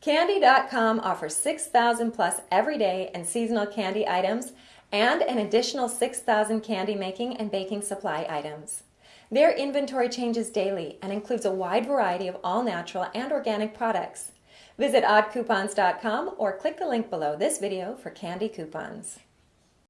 Candy.com offers 6,000 plus everyday and seasonal candy items and an additional 6,000 candy making and baking supply items. Their inventory changes daily and includes a wide variety of all natural and organic products. Visit oddcoupons.com or click the link below this video for candy coupons.